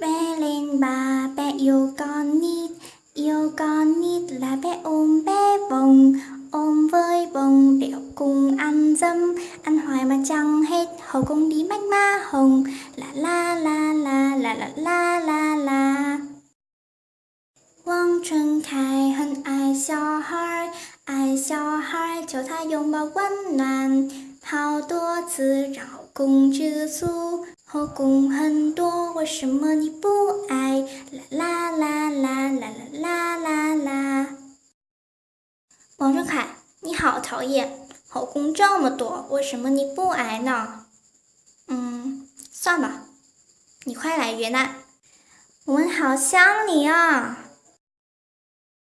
Bé lên bà, bé yêu con nít Yêu con nít là bé ôm bé bồng Ôm với bồng đẻo cùng ăn dâm Ăn hoài mà chẳng hết Hầu cùng đi bánh ma hồng La la la la la la la la la 望春开，很爱小孩，爱小孩，求他拥抱温暖。好多次绕弓吃醋， 后宫很多，为什么你不爱？啦啦啦啦啦啦啦啦！王俊凯，你好讨厌，后宫这么多，为什么你不爱呢？嗯，算吧，你快来云南，我们好想你啊！